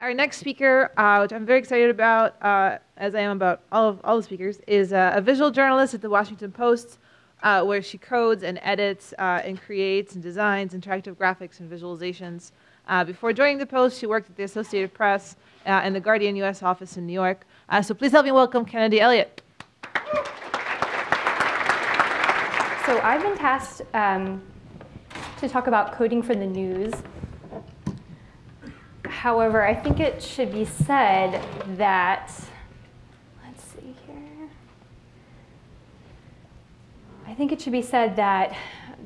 Our next speaker, uh, which I'm very excited about, uh, as I am about all of all the speakers, is uh, a visual journalist at the Washington Post, uh, where she codes and edits uh, and creates and designs interactive graphics and visualizations. Uh, before joining the Post, she worked at the Associated Press and the Guardian U.S. office in New York. so please help me welcome Kennedy Elliott. So I've been tasked um, to talk about coding for the news. However, I think it should be said that, let's see here. I think it should be said that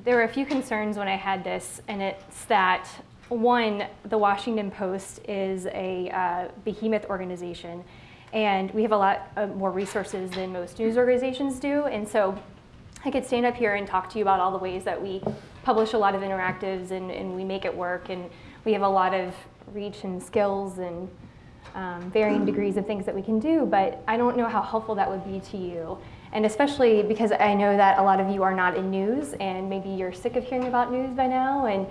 there were a few concerns when I had this, and it's that one, the Washington Post is a uh, behemoth organization, and we have a lot more resources than most news organizations do, and so I could stand up here and talk to you about all the ways that we publish a lot of interactives and, and we make it work, and we have a lot of reach and skills and um, varying degrees of things that we can do, but I don't know how helpful that would be to you. And especially because I know that a lot of you are not in news and maybe you're sick of hearing about news by now and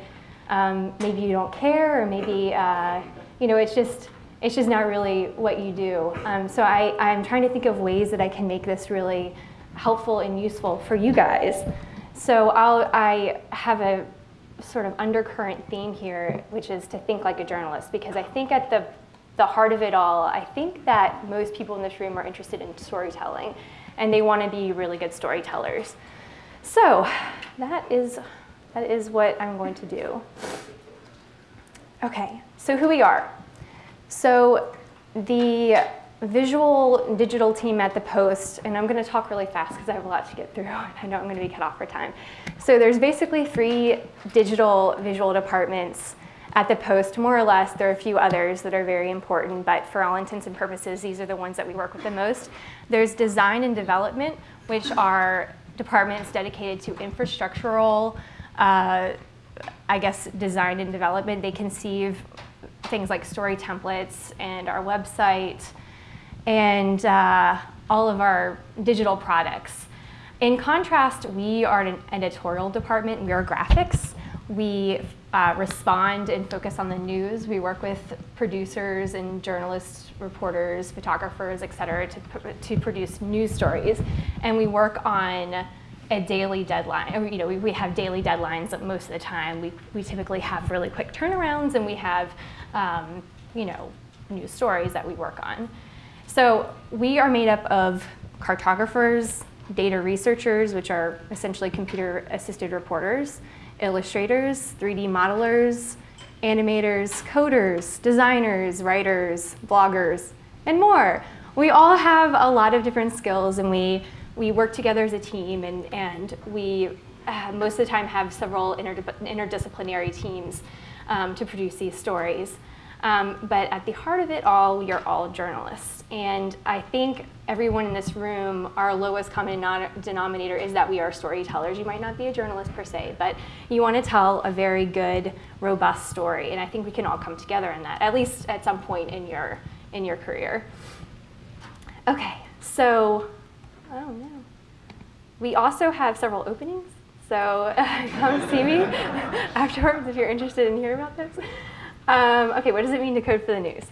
um, maybe you don't care or maybe, uh, you know, it's just, it's just not really what you do. Um, so I, I'm trying to think of ways that I can make this really helpful and useful for you guys. So I'll, I have a sort of undercurrent theme here, which is to think like a journalist, because I think at the, the heart of it all, I think that most people in this room are interested in storytelling, and they want to be really good storytellers. So that is, that is what I'm going to do. Okay, so who we are. So the visual digital team at the Post, and I'm going to talk really fast because I have a lot to get through, and I know I'm going to be cut off for time. So there's basically three digital visual departments at the Post, more or less. There are a few others that are very important, but for all intents and purposes, these are the ones that we work with the most. There's design and development, which are departments dedicated to infrastructural, uh, I guess, design and development. They conceive things like story templates and our website, and uh, all of our digital products. In contrast, we are an editorial department. We are graphics. We uh, respond and focus on the news. We work with producers and journalists, reporters, photographers, et cetera, to, to produce news stories. And we work on a daily deadline. You know, we, we have daily deadlines most of the time. We, we typically have really quick turnarounds and we have, um, you know, news stories that we work on. So we are made up of cartographers, data researchers, which are essentially computer-assisted reporters, illustrators, 3D modelers, animators, coders, designers, writers, bloggers, and more. We all have a lot of different skills and we, we work together as a team and, and we uh, most of the time have several interdisciplinary teams um, to produce these stories. Um, but at the heart of it all, we are all journalists. And I think everyone in this room, our lowest common denominator is that we are storytellers. You might not be a journalist per se, but you want to tell a very good, robust story. And I think we can all come together in that, at least at some point in your, in your career. Okay, so, oh no. We also have several openings. So come see me afterwards if you're interested in hearing about this. Um, okay, what does it mean to code for the news?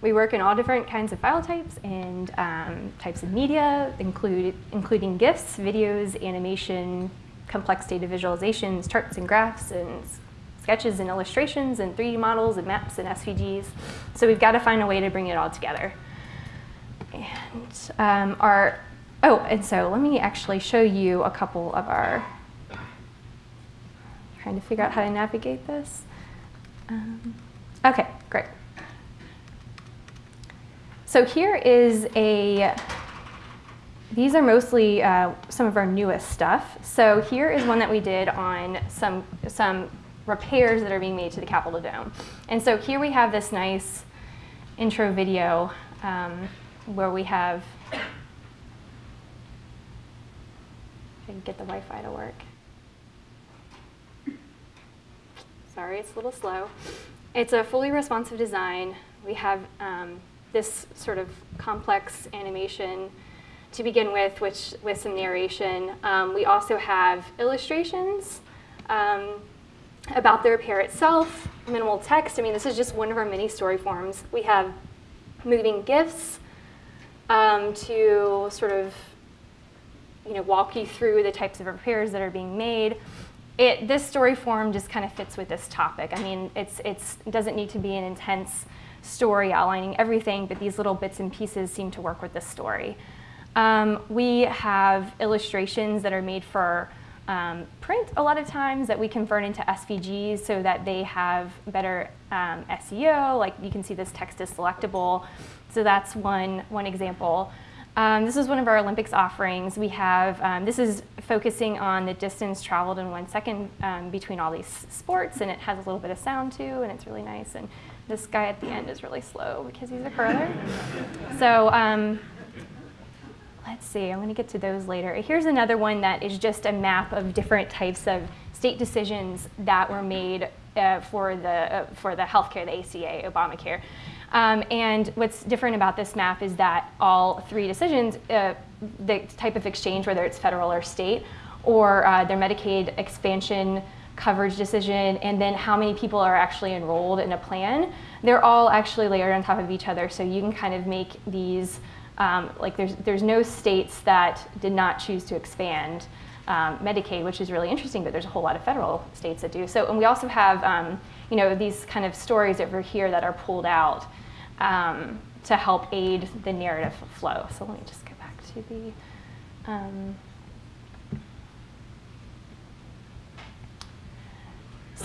We work in all different kinds of file types and um, types of media, include, including GIFs, videos, animation, complex data visualizations, charts and graphs, and sketches and illustrations, and 3D models, and maps, and SVGs. So we've got to find a way to bring it all together. And um, our, oh, and so let me actually show you a couple of our, trying to figure out how to navigate this. Um, Okay, great. So here is a, these are mostly uh, some of our newest stuff. So here is one that we did on some, some repairs that are being made to the Capitol Dome. And so here we have this nice intro video um, where we have, I can get the Wi-Fi to work. Sorry, it's a little slow. It's a fully responsive design. We have um, this sort of complex animation to begin with, which with some narration. Um, we also have illustrations, um, about the repair itself, minimal text. I mean, this is just one of our many story forms. We have moving GIFs um, to sort of you know, walk you through the types of repairs that are being made. It, this story form just kind of fits with this topic. I mean, it's, it's, it doesn't need to be an intense story outlining everything, but these little bits and pieces seem to work with this story. Um, we have illustrations that are made for um, print a lot of times that we convert into SVGs so that they have better um, SEO. Like you can see this text is selectable. So that's one, one example. Um, this is one of our Olympics offerings. We have, um, this is focusing on the distance traveled in one second um, between all these sports, and it has a little bit of sound too, and it's really nice. And this guy at the end is really slow because he's a curler. So um, let's see, I'm gonna get to those later. Here's another one that is just a map of different types of state decisions that were made uh, for, the, uh, for the healthcare, the ACA, Obamacare. Um, and what's different about this map is that all three decisions, uh, the type of exchange, whether it's federal or state, or uh, their Medicaid expansion coverage decision, and then how many people are actually enrolled in a plan, they're all actually layered on top of each other. So you can kind of make these, um, like there's, there's no states that did not choose to expand um, Medicaid, which is really interesting, but there's a whole lot of federal states that do. So, and we also have, um, you know, these kind of stories over here that are pulled out um, to help aid the narrative flow. So let me just go back to the,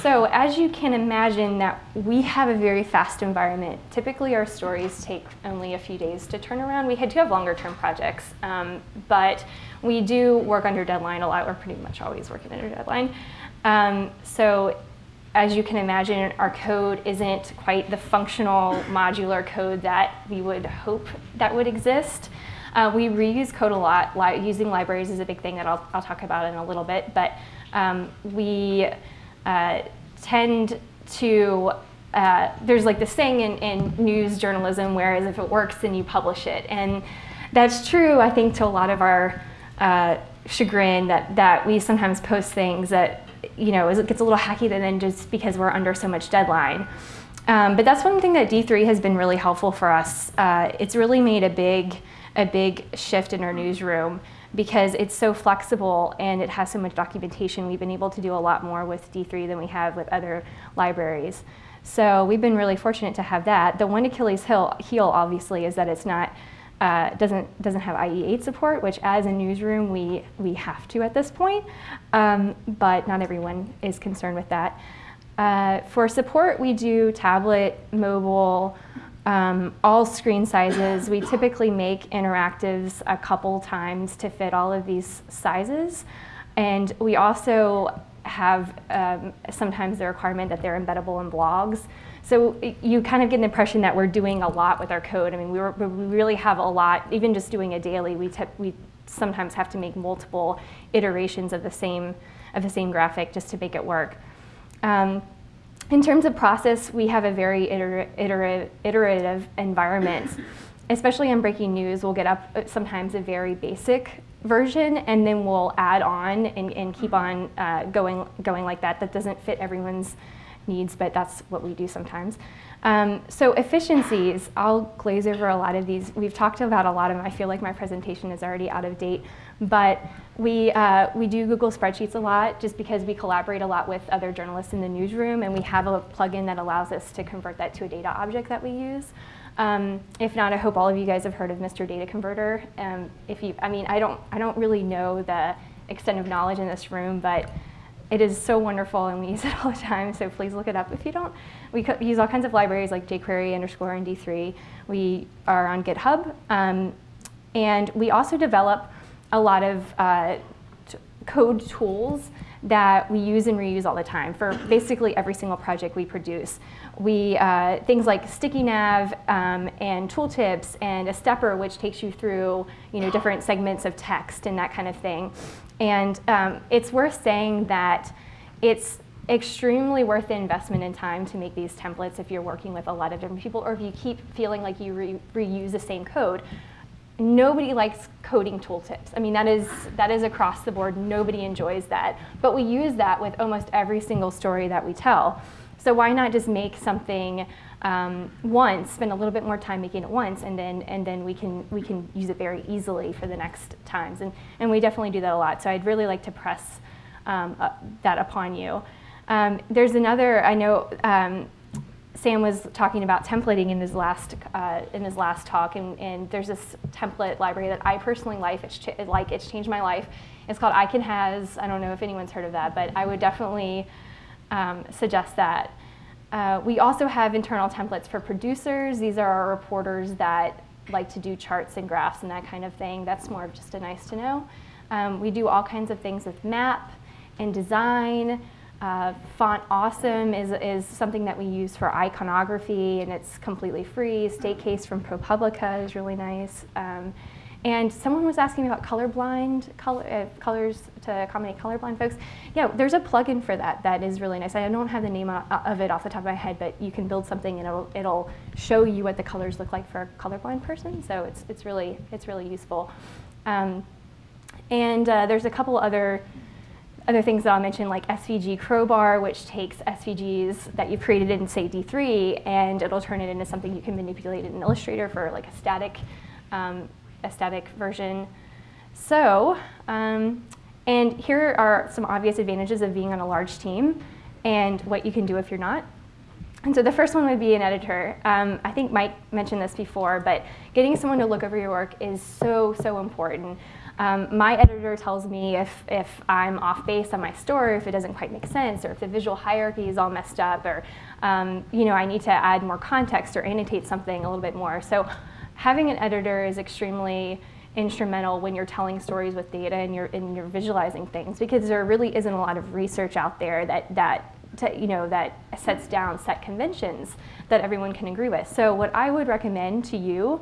So as you can imagine that we have a very fast environment. Typically our stories take only a few days to turn around. We do have longer term projects, um, but we do work under deadline a lot. We're pretty much always working under deadline. Um, so as you can imagine, our code isn't quite the functional modular code that we would hope that would exist. Uh, we reuse code a lot. Li using libraries is a big thing that I'll, I'll talk about in a little bit, but um, we uh, tend to, uh, there's like this saying in, in news journalism, whereas if it works, then you publish it. And that's true, I think, to a lot of our uh, chagrin that, that we sometimes post things that you know, it gets a little hacky then just because we're under so much deadline. Um, but that's one thing that D3 has been really helpful for us. Uh, it's really made a big, a big shift in our newsroom because it's so flexible and it has so much documentation. We've been able to do a lot more with D3 than we have with other libraries. So we've been really fortunate to have that. The one Achilles heel, obviously, is that it's not uh, doesn't, doesn't have IE8 support, which as a newsroom we, we have to at this point, um, but not everyone is concerned with that. Uh, for support, we do tablet, mobile, um, all screen sizes. We typically make interactives a couple times to fit all of these sizes. And we also have um, sometimes the requirement that they're embeddable in blogs. So you kind of get an impression that we're doing a lot with our code. I mean, we, were, we really have a lot, even just doing a daily, we, we sometimes have to make multiple iterations of the same, of the same graphic just to make it work. Um, in terms of process, we have a very iter iter iterative environment. Especially in breaking news, we'll get up uh, sometimes a very basic version and then we'll add on and, and keep on uh, going, going like that. That doesn't fit everyone's needs, but that's what we do sometimes. Um, so efficiencies, I'll glaze over a lot of these. We've talked about a lot of them. I feel like my presentation is already out of date, but we, uh, we do Google Spreadsheets a lot just because we collaborate a lot with other journalists in the newsroom and we have a plugin that allows us to convert that to a data object that we use. Um, if not, I hope all of you guys have heard of Mr. Data Converter. Um, if you, I mean, I don't, I don't really know the extent of knowledge in this room, but it is so wonderful and we use it all the time, so please look it up if you don't. We use all kinds of libraries like jQuery underscore and D3. We are on GitHub. Um, and we also develop a lot of uh, code tools that we use and reuse all the time for basically every single project we produce. We, uh, things like sticky nav um, and tooltips and a stepper which takes you through you know, different segments of text and that kind of thing. And um, it's worth saying that it's extremely worth the investment in time to make these templates if you're working with a lot of different people or if you keep feeling like you re reuse the same code nobody likes coding tooltips. I mean, that is, that is across the board. Nobody enjoys that. But we use that with almost every single story that we tell. So why not just make something um, once, spend a little bit more time making it once, and then and then we can we can use it very easily for the next times. And and we definitely do that a lot. So I'd really like to press um, uh, that upon you. Um, there's another I know. Sam was talking about templating in his last uh, in his last talk, and, and, there's this template library that I personally like. It's like it's changed my life. It's called ICanHaz. I don't know if anyone's heard of that, but I would definitely um, suggest that. Uh, we also have internal templates for producers. These are our reporters that like to do charts and graphs and that kind of thing. That's more of just a nice to know. Um, we do all kinds of things with map and design. Uh, Font Awesome is, is something that we use for iconography and it's completely free. StateFace from ProPublica is really nice. Um, and someone was asking about colorblind, color, uh, colors to accommodate colorblind folks. Yeah, there's a plugin for that that is really nice. I don't have the name of it off the top of my head, but you can build something and it'll, it'll show you what the colors look like for a colorblind person. So it's, it's, really, it's really useful. Um, and uh, there's a couple other other things that I'll mention like SVG Crowbar, which takes SVGs that you've created in say D3 and it'll turn it into something you can manipulate in Illustrator for like a static um, aesthetic version. So, um, and here are some obvious advantages of being on a large team and what you can do if you're not. And so the first one would be an editor. Um, I think Mike mentioned this before, but getting someone to look over your work is so, so important. Um, my editor tells me if, if I'm off base on my story, if it doesn't quite make sense, or if the visual hierarchy is all messed up, or um, you know, I need to add more context or annotate something a little bit more. So having an editor is extremely instrumental when you're telling stories with data and you're, and you're visualizing things because there really isn't a lot of research out there that, that to, you know, that sets down set conventions that everyone can agree with. So what I would recommend to you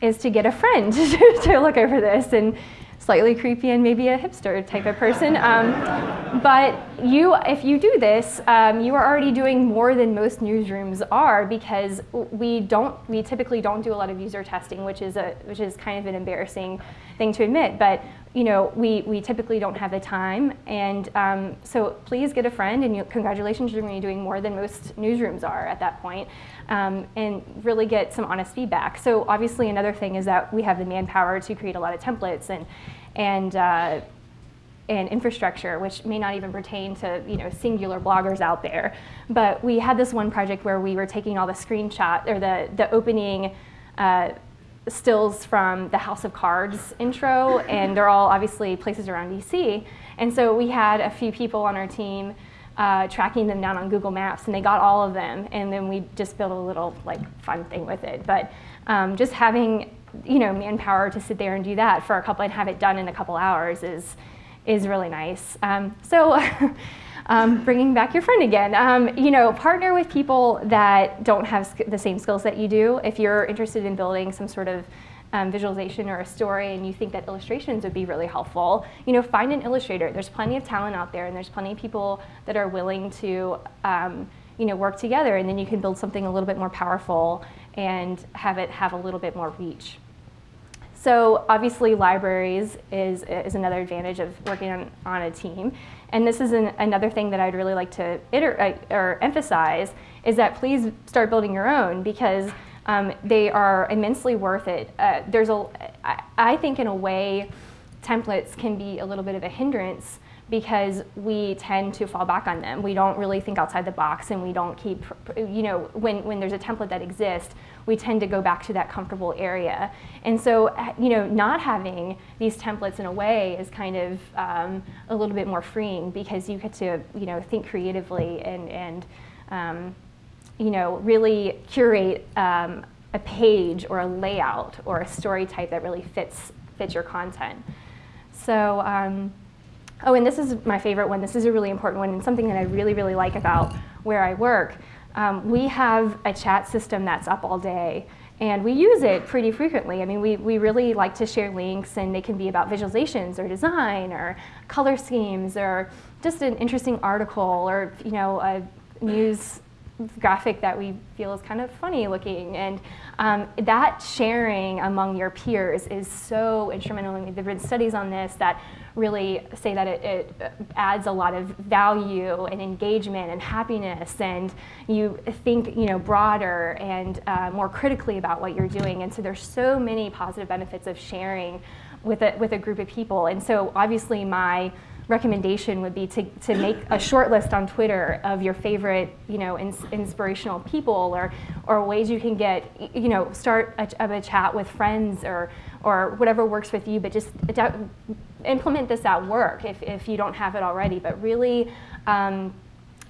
is to get a friend to look over this and slightly creepy and maybe a hipster type of person. Um, but you, if you do this, um, you are already doing more than most newsrooms are because we don't, we typically don't do a lot of user testing, which is a, which is kind of an embarrassing thing to admit. But you know, we, we typically don't have the time. And um, so please get a friend and you, congratulations, you're to be doing more than most newsrooms are at that point, um, and really get some honest feedback. So obviously another thing is that we have the manpower to create a lot of templates and, and, uh, and infrastructure, which may not even pertain to you know singular bloggers out there. But we had this one project where we were taking all the screenshot or the the opening uh, stills from the House of Cards intro, and they're all obviously places around DC. And so we had a few people on our team uh, tracking them down on Google Maps, and they got all of them. And then we just built a little like fun thing with it. But um, just having you know manpower to sit there and do that for a couple and have it done in a couple hours is is really nice. Um, so. um, bringing back your friend again. Um, you know, partner with people that don't have the same skills that you do. If you're interested in building some sort of um, visualization or a story and you think that illustrations would be really helpful, you know, find an illustrator. There's plenty of talent out there and there's plenty of people that are willing to, um, you know, work together and then you can build something a little bit more powerful and have it have a little bit more reach. So obviously libraries is, is another advantage of working on, on a team. And this is an, another thing that I'd really like to iter uh, or emphasize is that please start building your own because um, they are immensely worth it. Uh, there's a, I, I think in a way, templates can be a little bit of a hindrance because we tend to fall back on them. We don't really think outside the box and we don't keep, you know, when, when there's a template that exists, we tend to go back to that comfortable area. And so, uh, you know, not having these templates in a way is kind of um, a little bit more freeing because you get to, you know, think creatively and, and um, you know, really curate um, a page or a layout or a story type that really fits, fits your content. So, um, Oh, and this is my favorite one. This is a really important one and something that I really, really like about where I work. Um, we have a chat system that's up all day and we use it pretty frequently. I mean, we, we really like to share links and they can be about visualizations or design or color schemes or just an interesting article or, you know, a news graphic that we feel is kind of funny looking. And um, that sharing among your peers is so instrumental. I mean, there have been studies on this that really say that it, it, adds a lot of value and engagement and happiness and you think you know broader and uh, more critically about what you're doing and so there's so many positive benefits of sharing with a, with a group of people and so obviously my recommendation would be to, to make a short list on Twitter of your favorite, you know, ins inspirational people or, or ways you can get, you know, start a, a chat with friends or, or whatever works with you, but just implement this at work if, if you don't have it already, but really um,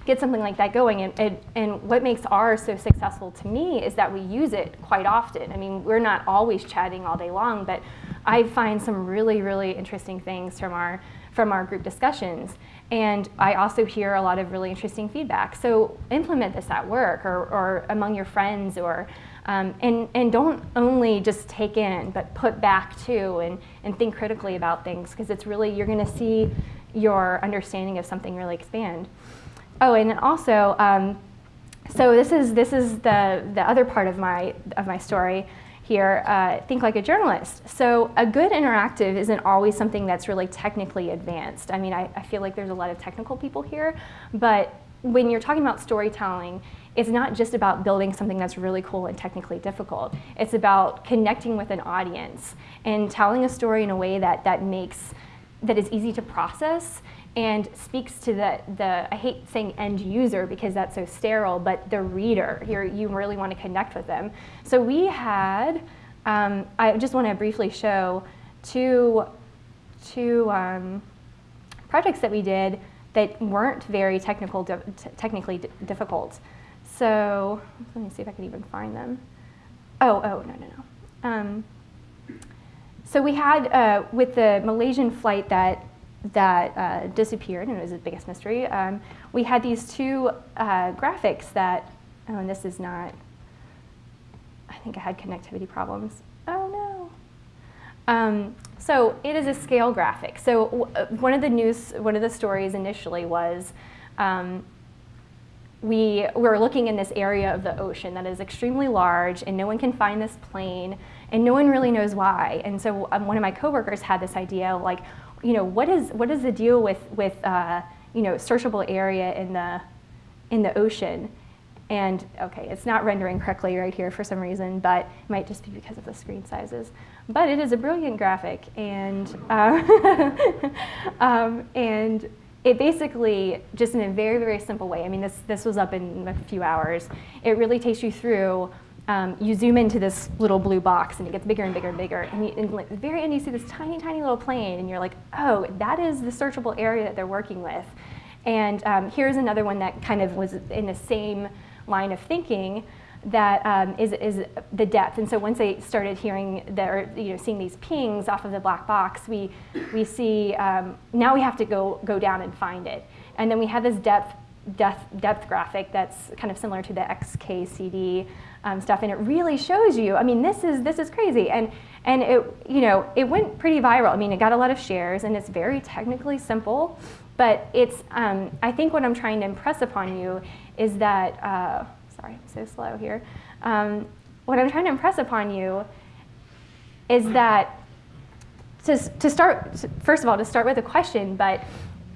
get something like that going. And, and, and, what makes ours so successful to me is that we use it quite often. I mean, we're not always chatting all day long, but I find some really, really interesting things from our from our group discussions. And I also hear a lot of really interesting feedback. So implement this at work or, or among your friends or um, and, and don't only just take in, but put back too and, and think critically about things because it's really, you're gonna see your understanding of something really expand. Oh, and also, um, so this is, this is the, the other part of my, of my story here, uh, think like a journalist. So a good interactive isn't always something that's really technically advanced. I mean, I, I feel like there's a lot of technical people here, but when you're talking about storytelling, it's not just about building something that's really cool and technically difficult. It's about connecting with an audience and telling a story in a way that, that makes, that is easy to process and speaks to the, the, I hate saying end user because that's so sterile, but the reader, here you really want to connect with them. So we had, um, I just want to briefly show two, two um, projects that we did that weren't very technical, technically difficult. So let me see if I can even find them. Oh, oh, no, no, no. Um, so we had, uh, with the Malaysian flight that that uh, disappeared, and it was the biggest mystery. Um, we had these two uh, graphics that, oh, and this is not, I think I had connectivity problems. Oh no. Um, so it is a scale graphic. So uh, one of the news, one of the stories initially was um, we were looking in this area of the ocean that is extremely large and no one can find this plane and no one really knows why. And so um, one of my coworkers had this idea like, you know, what is, what is the deal with, with uh, you know, searchable area in the, in the ocean? And okay, it's not rendering correctly right here for some reason, but it might just be because of the screen sizes. But it is a brilliant graphic, and uh, um, and it basically just in a very very simple way. I mean, this this was up in a few hours. It really takes you through um, you zoom into this little blue box and it gets bigger and bigger and bigger. And, you, and the very end, you see this tiny, tiny little plane and you're like, oh, that is the searchable area that they're working with. And um, here's another one that kind of was in the same line of thinking that um, is is the depth. And so once they started hearing the, or, you know, seeing these pings off of the black box, we, we see, um, now we have to go, go down and find it. And then we have this depth, depth, depth graphic that's kind of similar to the XKCD um, stuff, and it really shows you. I mean, this is this is crazy, and and it you know it went pretty viral. I mean, it got a lot of shares, and it's very technically simple, but it's um, I think what I'm trying to impress upon you is that uh, sorry, I'm so slow here. Um, what I'm trying to impress upon you is that to, to start, first of all, to start with a question, but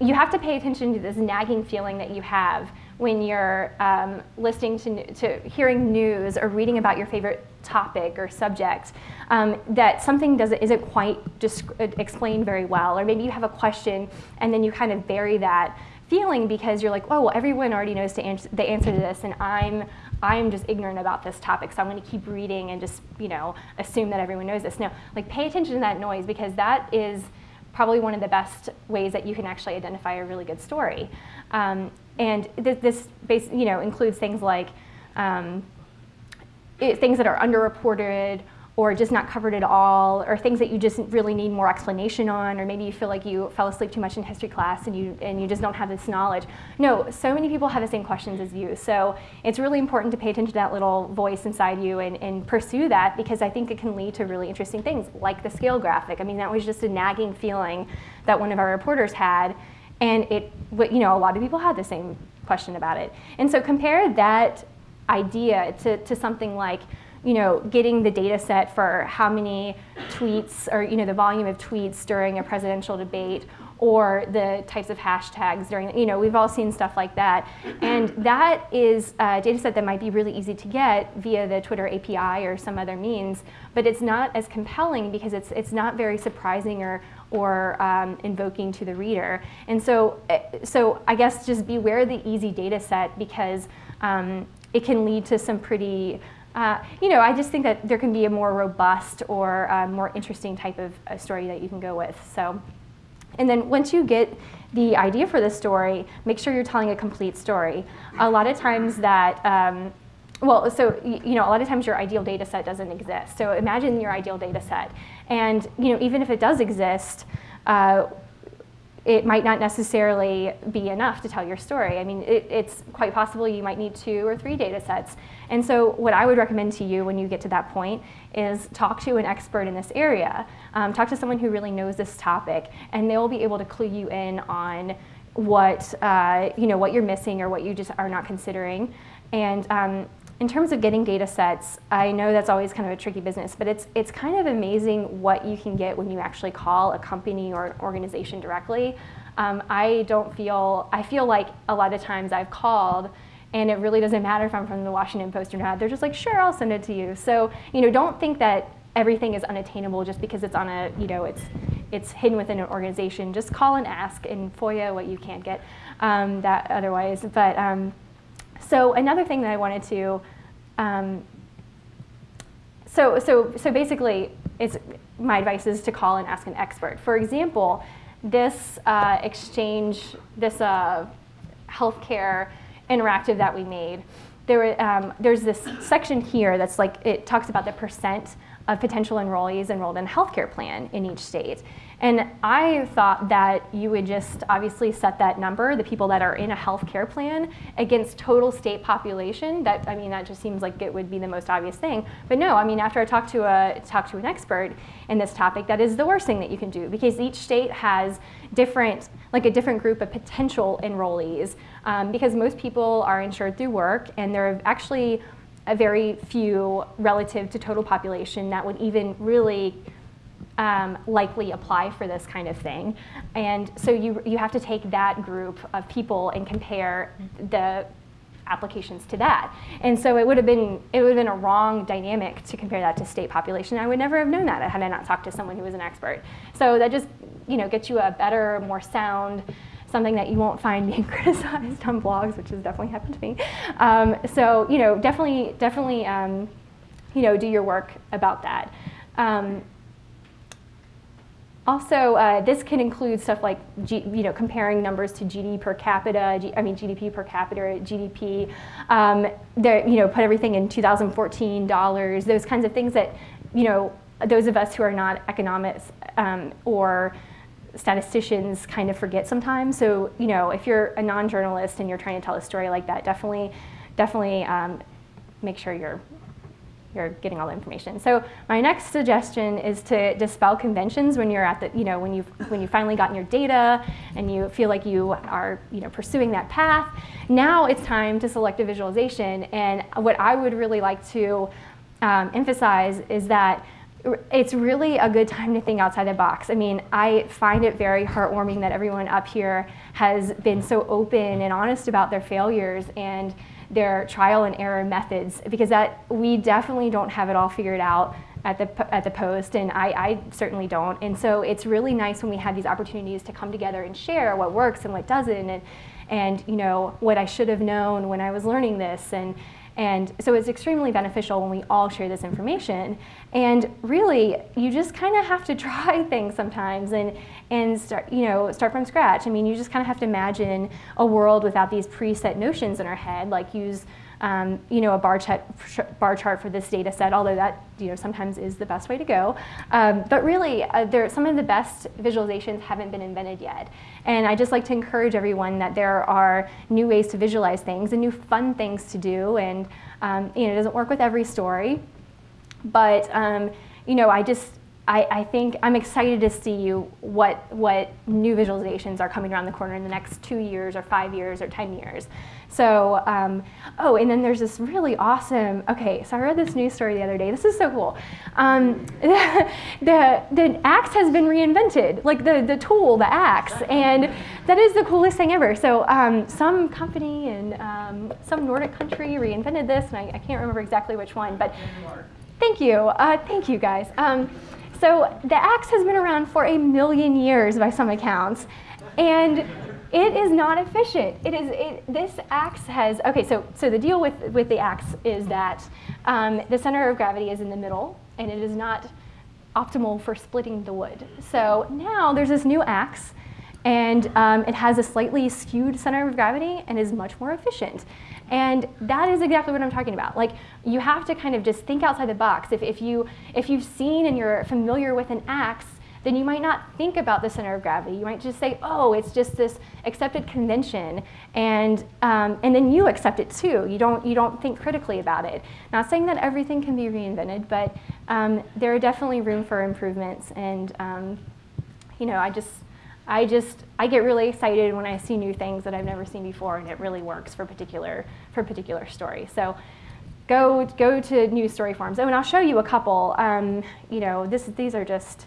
you have to pay attention to this nagging feeling that you have when you're um, listening to, to hearing news or reading about your favorite topic or subject um, that something doesn't isn't quite just explained very well or maybe you have a question and then you kind of bury that feeling because you're like oh well everyone already knows the answer, the answer to this and I'm I'm just ignorant about this topic so I'm going to keep reading and just you know assume that everyone knows this. No like pay attention to that noise because that is probably one of the best ways that you can actually identify a really good story. Um, and th this you know, includes things like um, it, things that are underreported or just not covered at all, or things that you just really need more explanation on, or maybe you feel like you fell asleep too much in history class and you, and you just don't have this knowledge. No, so many people have the same questions as you. So it's really important to pay attention to that little voice inside you and, and pursue that because I think it can lead to really interesting things, like the scale graphic. I mean, that was just a nagging feeling that one of our reporters had and it, you know, a lot of people had the same question about it. And so compare that idea to, to something like, you know, getting the data set for how many tweets or, you know, the volume of tweets during a presidential debate or the types of hashtags during, you know, we've all seen stuff like that. And that is a data set that might be really easy to get via the Twitter API or some other means, but it's not as compelling because it's, it's not very surprising or, or um, invoking to the reader. And so, eh, so I guess just beware the easy data set because um, it can lead to some pretty uh, you know, I just think that there can be a more robust or uh, more interesting type of uh, story that you can go with. So. And then once you get the idea for the story, make sure you're telling a complete story. A lot of times that, um, well, so you know, a lot of times your ideal data set doesn't exist. So imagine your ideal data set. And you know, even if it does exist, uh, it might not necessarily be enough to tell your story. I mean, it, it's quite possible you might need two or three data sets. And so what I would recommend to you when you get to that point is talk to an expert in this area. Um, talk to someone who really knows this topic, and they'll be able to clue you in on what, uh, you know, what you're missing or what you just are not considering. And um, in terms of getting data sets, I know that's always kind of a tricky business, but it's, it's kind of amazing what you can get when you actually call a company or an organization directly. Um, I don't feel, I feel like a lot of times I've called and it really doesn't matter if I'm from the Washington Post or not. They're just like, sure, I'll send it to you. So, you know, don't think that everything is unattainable just because it's on a, you know, it's, it's hidden within an organization. Just call and ask in FOIA what you can't get um, that otherwise. But um, so another thing that I wanted to, um, so, so, so basically, it's, my advice is to call and ask an expert. For example, this uh, exchange, this uh, healthcare interactive that we made, there, um, there's this section here that's like, it talks about the percent of potential enrollees enrolled in a healthcare plan in each state. And I thought that you would just obviously set that number, the people that are in a health care plan, against total state population. That I mean, that just seems like it would be the most obvious thing. But no, I mean, after I talked to a talked to an expert in this topic, that is the worst thing that you can do because each state has different, like a different group of potential enrollees. Um, because most people are insured through work, and there are actually a very few relative to total population that would even really um, likely apply for this kind of thing. And so you, you have to take that group of people and compare the applications to that. And so it would have been it would have been a wrong dynamic to compare that to state population. I would never have known that had I not talked to someone who was an expert. So that just you know gets you a better, more sound something that you won't find being criticized on blogs, which has definitely happened to me. Um, so you know definitely definitely um, you know do your work about that. Um, also, uh, this can include stuff like G, you know comparing numbers to GDP per capita. G, I mean GDP per capita, GDP. Um, you know, put everything in 2014 dollars. Those kinds of things that you know those of us who are not economists um, or statisticians kind of forget sometimes. So you know, if you're a non-journalist and you're trying to tell a story like that, definitely, definitely um, make sure you're you're getting all the information. So my next suggestion is to dispel conventions when you're at the, you know, when you've, when you've finally gotten your data and you feel like you are, you know, pursuing that path. Now it's time to select a visualization. And what I would really like to um, emphasize is that it's really a good time to think outside the box. I mean, I find it very heartwarming that everyone up here has been so open and honest about their failures and their trial and error methods because that we definitely don't have it all figured out at the, at the post and I, I certainly don't. And so it's really nice when we have these opportunities to come together and share what works and what doesn't and, and you know what I should have known when I was learning this and and so it's extremely beneficial when we all share this information. And really, you just kind of have to try things sometimes and, and start, you know, start from scratch. I mean, you just kind of have to imagine a world without these preset notions in our head, like use um, you know, a bar chart, bar chart for this data set, although that you know, sometimes is the best way to go. Um, but really, uh, there, some of the best visualizations haven't been invented yet. And I just like to encourage everyone that there are new ways to visualize things and new fun things to do. And um, you know, it doesn't work with every story. But um, you know, I just, I, I, think I'm excited to see what, what new visualizations are coming around the corner in the next two years or five years or 10 years. So, um, oh, and then there's this really awesome, okay, so I read this news story the other day. This is so cool. Um, the, the, the axe has been reinvented, like the, the tool, the axe, and that is the coolest thing ever. So um, some company in um, some Nordic country reinvented this, and I, I, can't remember exactly which one, but thank you, uh, thank you guys. So the axe has been around for a million years by some accounts, and it is not efficient. It is, it, this axe has, okay, so, so the deal with, with the axe is that um, the center of gravity is in the middle and it is not optimal for splitting the wood. So now there's this new axe and um, it has a slightly skewed center of gravity and is much more efficient. And that is exactly what I'm talking about. Like you have to kind of just think outside the box. If, if, you, if you've seen and you're familiar with an axe, then you might not think about the center of gravity. You might just say, oh, it's just this accepted convention, and, um, and then you accept it too. You don't, you don't think critically about it. Not saying that everything can be reinvented, but um, there are definitely room for improvements, and um, you know, I just, I just, I get really excited when I see new things that I've never seen before, and it really works for particular, for particular story. So go, go to news story forms. Oh, and I'll show you a couple. Um, you know, this, these are just,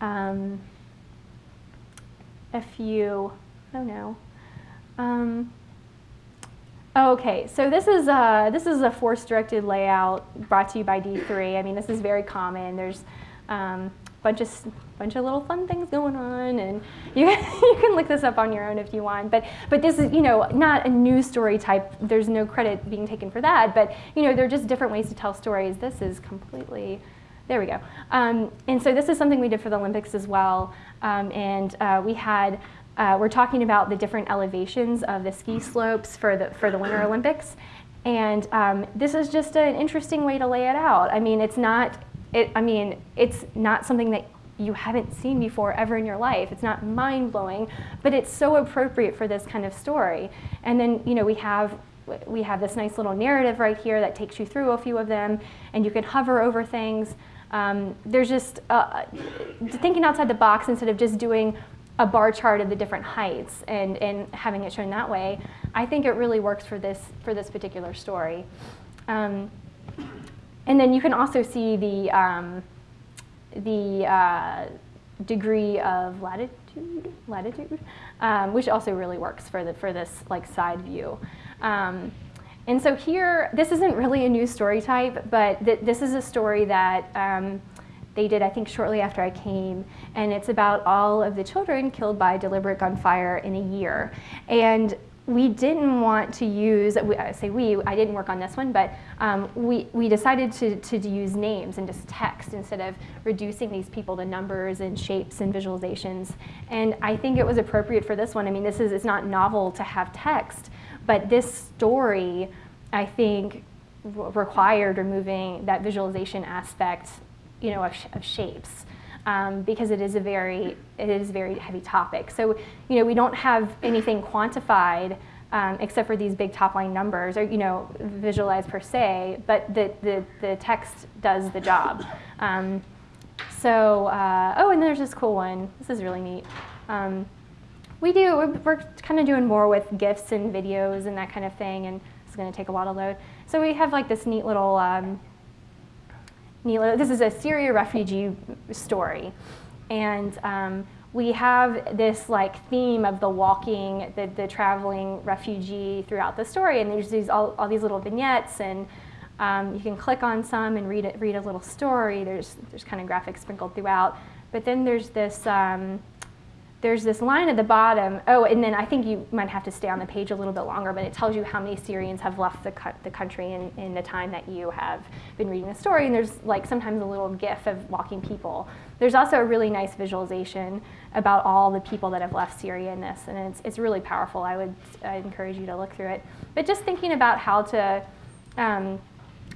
um, a few, oh no. Um, okay, so this is, a, this is a force-directed layout brought to you by D3. I mean, this is very common. There's um, bunch of, bunch of little fun things going on, and you, you can look this up on your own if you want. But, but this is, you know, not a news story type. There's no credit being taken for that. But, you know, there are just different ways to tell stories. This is completely there we go. Um, and so this is something we did for the Olympics as well. Um, and uh, we had, uh, we're talking about the different elevations of the ski slopes for the, for the Winter Olympics. And um, this is just an interesting way to lay it out. I mean, it's not, it, I mean, it's not something that you haven't seen before ever in your life. It's not mind blowing, but it's so appropriate for this kind of story. And then, you know, we have we have this nice little narrative right here that takes you through a few of them, and you can hover over things. Um, there's just uh, thinking outside the box instead of just doing a bar chart of the different heights and, and having it shown that way. I think it really works for this, for this particular story. Um, and then you can also see the, um, the uh, degree of latitude, latitude um, which also really works for, the, for this like side view. Um, and so here, this isn't really a news story type, but th this is a story that um, they did, I think, shortly after I came. And it's about all of the children killed by deliberate gunfire in a year. And we didn't want to use, I say we, I didn't work on this one, but um, we, we decided to, to use names and just text instead of reducing these people to numbers and shapes and visualizations. And I think it was appropriate for this one. I mean, this is, it's not novel to have text, but this story, I think, required removing that visualization aspect, you know, of, sh of shapes. Um, because it is a very it is a very heavy topic. So you know we don't have anything quantified um, except for these big top line numbers or you know visualized per se, but the the, the text does the job. Um, so uh, oh, and there's this cool one. This is really neat. Um, we do, we're, kind of doing more with GIFs and videos and that kind of thing, and it's going to take a while to load. So we have like this neat little, little this is a Syria refugee story. And um, we have this like theme of the walking, the, the traveling refugee throughout the story, and there's these, all, all these little vignettes, and um, you can click on some and read, it, read a little story. There's, there's kind of graphics sprinkled throughout. But then there's this, um, there's this line at the bottom. Oh, and then I think you might have to stay on the page a little bit longer, but it tells you how many Syrians have left the, the country in, in the time that you have been reading the story. And there's like sometimes a little gif of walking people. There's also a really nice visualization about all the people that have left Syria in this, and it's, it's really powerful. I would I'd encourage you to look through it. But just thinking about how to, um,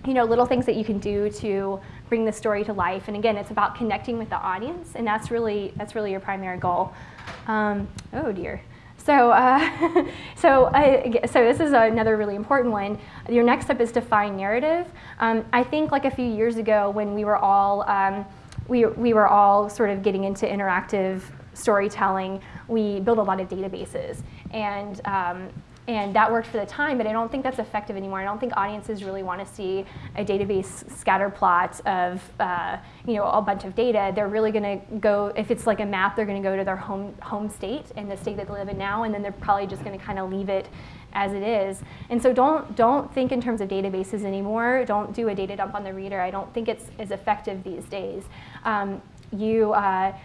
you know, little things that you can do to bring the story to life. And again, it's about connecting with the audience, and that's really, that's really your primary goal. Um, oh dear. So, uh, so, I, so this is another really important one. Your next step is to find narrative. Um, I think like a few years ago when we were all um, we, we were all sort of getting into interactive storytelling, we built a lot of databases. And, um, and that worked for the time, but I don't think that's effective anymore. I don't think audiences really want to see a database scatter plot of uh, you know, a bunch of data. They're really going to go, if it's like a map, they're going to go to their home, home state and the state that they live in now, and then they're probably just going to kind of leave it as it is. And so don't, don't think in terms of databases anymore. Don't do a data dump on the reader. I don't think it's as effective these days. Um, you, uh,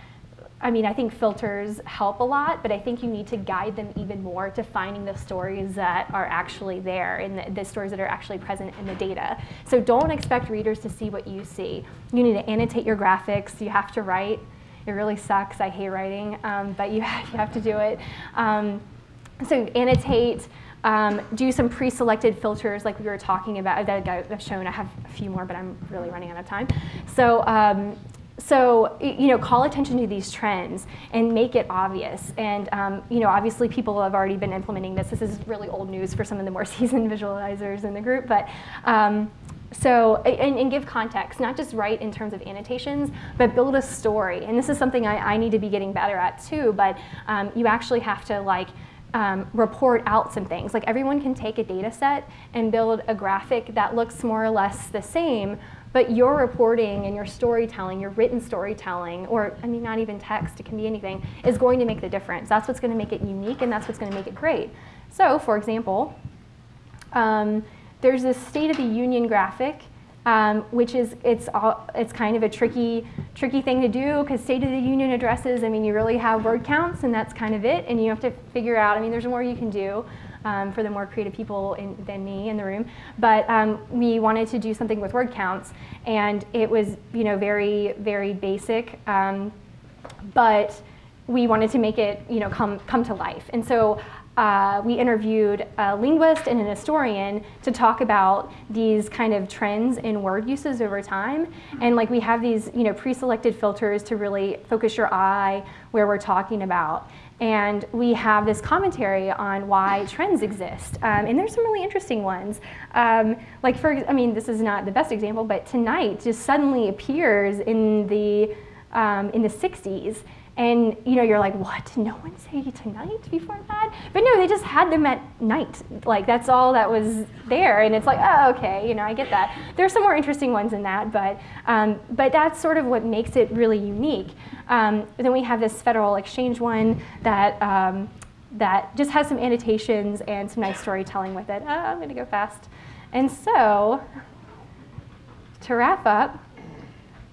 I mean, I think filters help a lot, but I think you need to guide them even more to finding the stories that are actually there and the, the, stories that are actually present in the data. So don't expect readers to see what you see. You need to annotate your graphics. You have to write. It really sucks. I hate writing, um, but you have, you have to do it. Um, so annotate. Um, do some pre-selected filters like we were talking about that I've shown. I have a few more, but I'm really running out of time. So um, so you know call attention to these trends and make it obvious. And um, you know obviously people have already been implementing this. This is really old news for some of the more seasoned visualizers in the group. But um, so and, and, give context not just write in terms of annotations but build a story. And this is something i, I need to be getting better at too. But um, you actually have to like um, report out some things. Like everyone can take a data set and build a graphic that looks more or less the same, but your reporting and your storytelling, your written storytelling, or I mean, not even text, it can be anything, is going to make the difference. That's what's going to make it unique and that's what's going to make it great. So, for example, um, there's this State of the Union graphic, um, which is it's all, it's kind of a tricky tricky thing to do because State of the Union addresses. I mean, you really have word counts, and that's kind of it. And you have to figure out. I mean, there's more you can do um, for the more creative people in, than me in the room. But um, we wanted to do something with word counts, and it was you know very very basic, um, but we wanted to make it you know come come to life. And so uh, we interviewed a linguist and an historian to talk about these kind of trends in word uses over time. And like we have these, you know, pre-selected filters to really focus your eye where we're talking about. And we have this commentary on why trends exist. Um, and there's some really interesting ones. Um, like for, I mean, this is not the best example, but tonight just suddenly appears in the, um, in the 60s. And you know, you're like, what? Did no one say tonight before that? But no, they just had them at night. Like that's all that was there. And it's like, oh, okay, you know, I get that. There's some more interesting ones in that, but um, but that's sort of what makes it really unique. Um, then we have this Federal Exchange one that um, that just has some annotations and some nice storytelling with it. Oh, I'm gonna go fast. And so, to wrap up,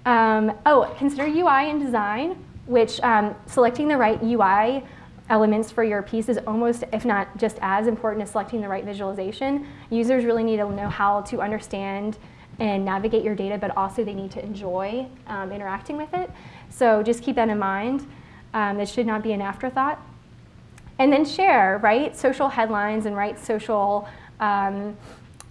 um, oh, consider UI and design which um, selecting the right UI elements for your piece is almost, if not just as important as selecting the right visualization. Users really need to know how to understand and navigate your data, but also they need to enjoy um, interacting with it. So just keep that in mind. Um, it should not be an afterthought. And then share, right? social headlines and write social um,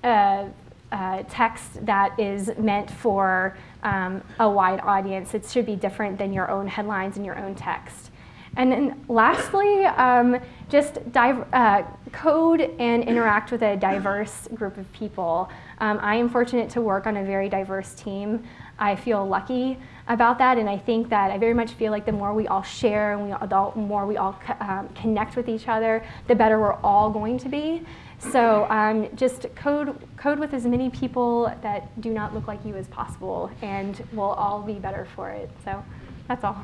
uh, uh, text that is meant for um, a wide audience. It should be different than your own headlines and your own text. And then lastly, um, just uh, code and interact with a diverse group of people. Um, I am fortunate to work on a very diverse team. I feel lucky about that, and I think that I very much feel like the more we all share and we all, the more we all um, connect with each other, the better we're all going to be. So um, just code, code with as many people that do not look like you as possible, and we'll all be better for it. So that's all.